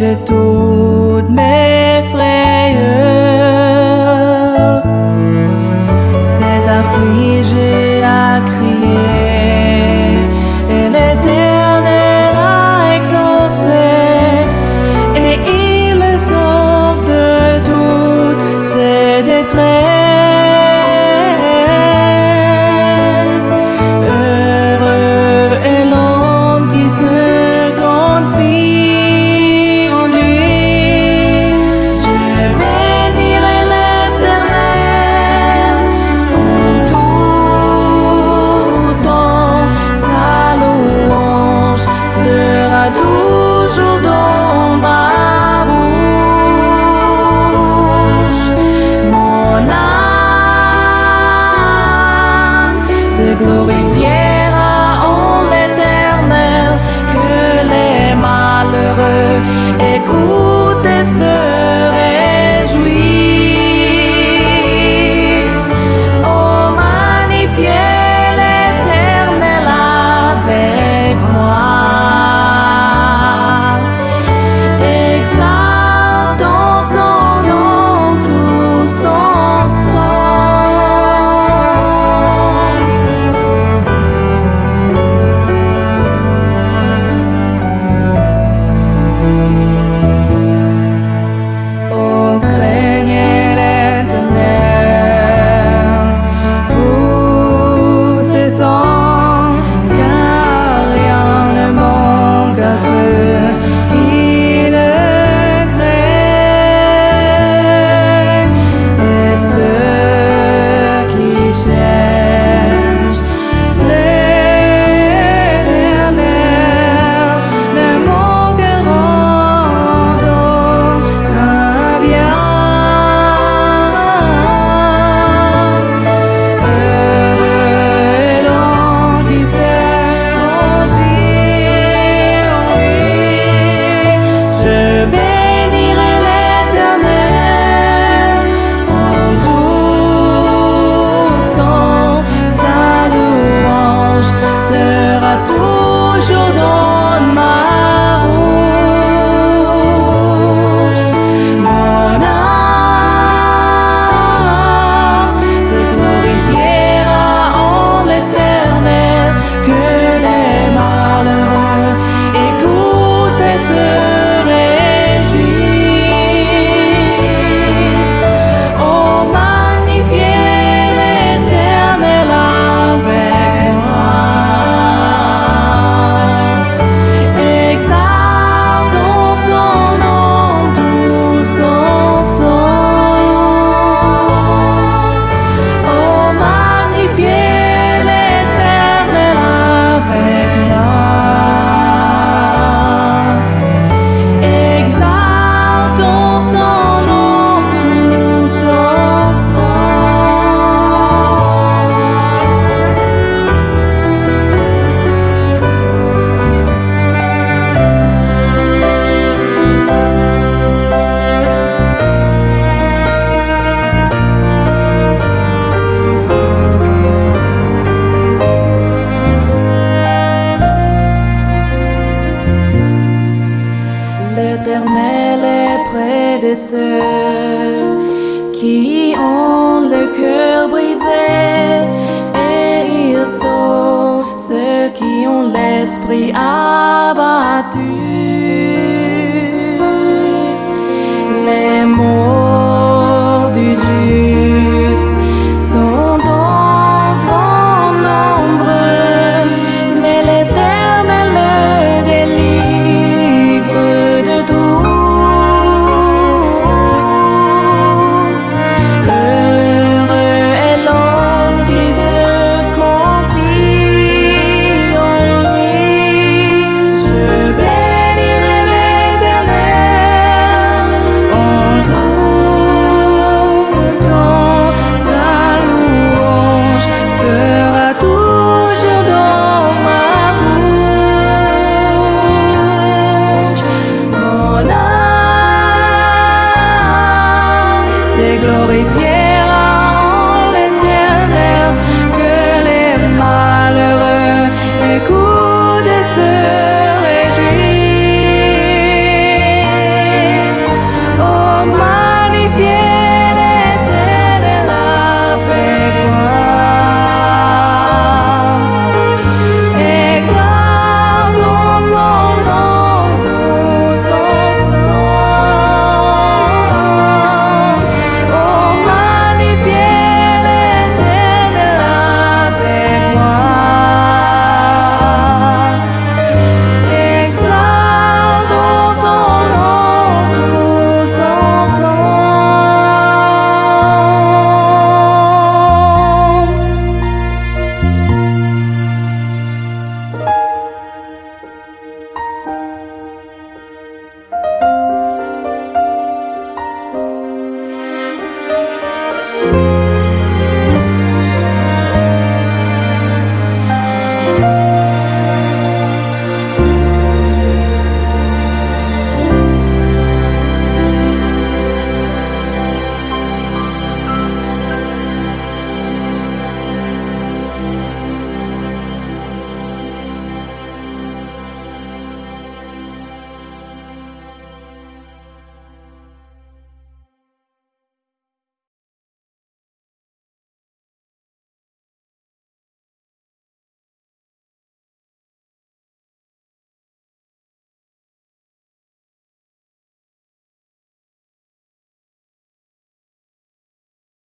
de tu l'esprit abattu.